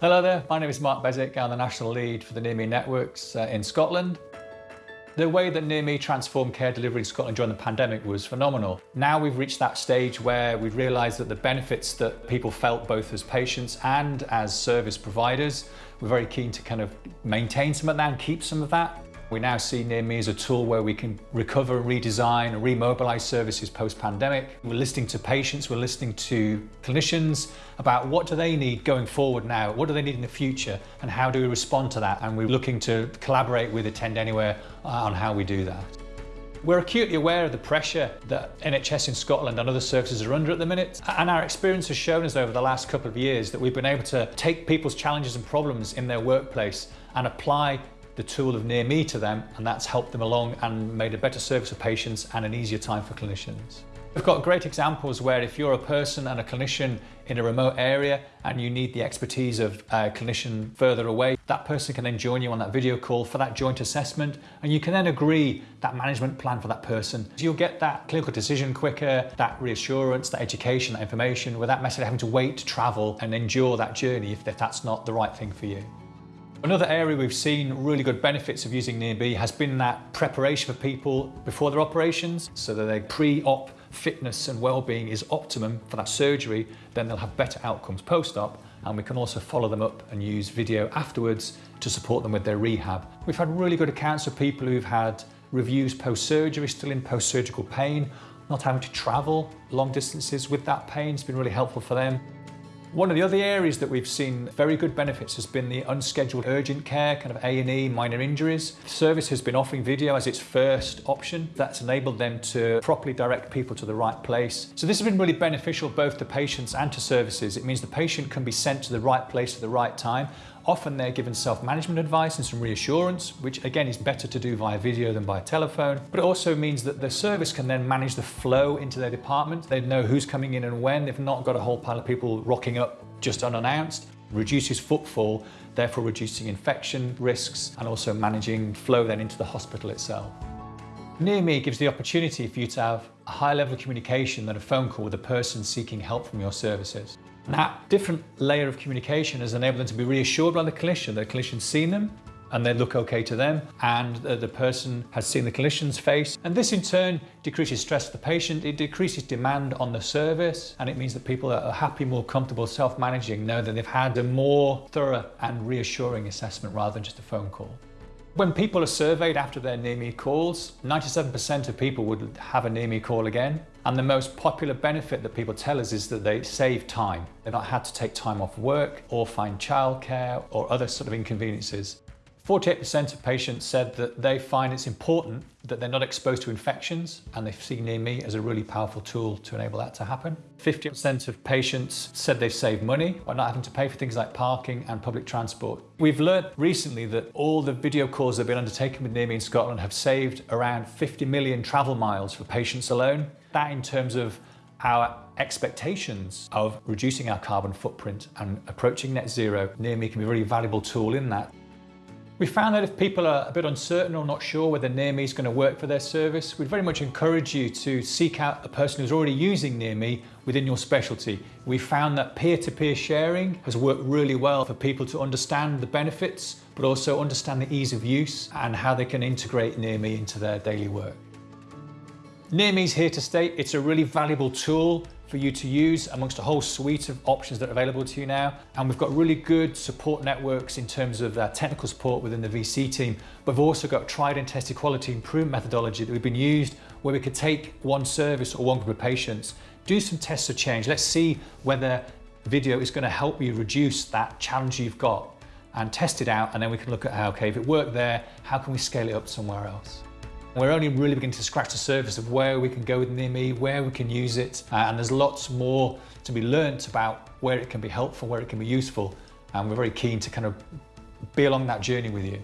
Hello there, my name is Mark Beswick. I'm the National Lead for the Near Me Networks uh, in Scotland. The way that Near Me transformed care delivery in Scotland during the pandemic was phenomenal. Now we've reached that stage where we've realised that the benefits that people felt both as patients and as service providers, we're very keen to kind of maintain some of that and keep some of that. We now see Near Me as a tool where we can recover, redesign, and remobilise services post-pandemic. We're listening to patients, we're listening to clinicians about what do they need going forward now, what do they need in the future, and how do we respond to that? And we're looking to collaborate with Attend Anywhere uh, on how we do that. We're acutely aware of the pressure that NHS in Scotland and other services are under at the minute. And our experience has shown us over the last couple of years that we've been able to take people's challenges and problems in their workplace and apply the tool of Near Me to them and that's helped them along and made a better service for patients and an easier time for clinicians. We've got great examples where if you're a person and a clinician in a remote area and you need the expertise of a clinician further away, that person can then join you on that video call for that joint assessment and you can then agree that management plan for that person. So you'll get that clinical decision quicker, that reassurance, that education, that information without necessarily having to wait to travel and endure that journey if that's not the right thing for you. Another area we've seen really good benefits of using Near Me has been that preparation for people before their operations, so that their pre-op fitness and well-being is optimum for that surgery, then they'll have better outcomes post-op, and we can also follow them up and use video afterwards to support them with their rehab. We've had really good accounts of people who've had reviews post-surgery, still in post-surgical pain, not having to travel long distances with that pain. It's been really helpful for them. One of the other areas that we've seen very good benefits has been the unscheduled urgent care, kind of A&E, minor injuries. Service has been offering video as its first option. That's enabled them to properly direct people to the right place. So this has been really beneficial both to patients and to services. It means the patient can be sent to the right place at the right time Often they're given self-management advice and some reassurance, which again is better to do via video than by telephone. But it also means that the service can then manage the flow into their department. They know who's coming in and when. They've not got a whole pile of people rocking up just unannounced. Reduces footfall, therefore reducing infection risks and also managing flow then into the hospital itself. Near Me gives the opportunity for you to have a high level of communication than a phone call with a person seeking help from your services. That different layer of communication has enabled them to be reassured by the clinician. The clinician's seen them and they look okay to them and the person has seen the clinician's face and this in turn decreases stress for the patient, it decreases demand on the service and it means that people that are happy, more comfortable self-managing know that they've had a more thorough and reassuring assessment rather than just a phone call. When people are surveyed after their near me calls, 97% of people would have a near me call again. And the most popular benefit that people tell us is that they save time. They've not had to take time off work or find childcare or other sort of inconveniences. 48% of patients said that they find it's important that they're not exposed to infections and they see Near Me as a really powerful tool to enable that to happen. 50% of patients said they've saved money by not having to pay for things like parking and public transport. We've learned recently that all the video calls that have been undertaken with Near Me in Scotland have saved around 50 million travel miles for patients alone. That in terms of our expectations of reducing our carbon footprint and approaching net zero, Near Me can be a really valuable tool in that. We found that if people are a bit uncertain or not sure whether Near Me is going to work for their service, we'd very much encourage you to seek out a person who's already using Near Me within your specialty. We found that peer-to-peer -peer sharing has worked really well for people to understand the benefits, but also understand the ease of use and how they can integrate Near Me into their daily work. Near Me is here to stay. It's a really valuable tool for you to use amongst a whole suite of options that are available to you now. And we've got really good support networks in terms of uh, technical support within the VC team. But we've also got tried and tested quality improvement methodology that we've been used where we could take one service or one group of patients, do some tests of change. Let's see whether video is going to help you reduce that challenge you've got and test it out. And then we can look at how, okay, if it worked there, how can we scale it up somewhere else? We're only really beginning to scratch the surface of where we can go with Me, where we can use it, uh, and there's lots more to be learnt about where it can be helpful, where it can be useful, and we're very keen to kind of be along that journey with you.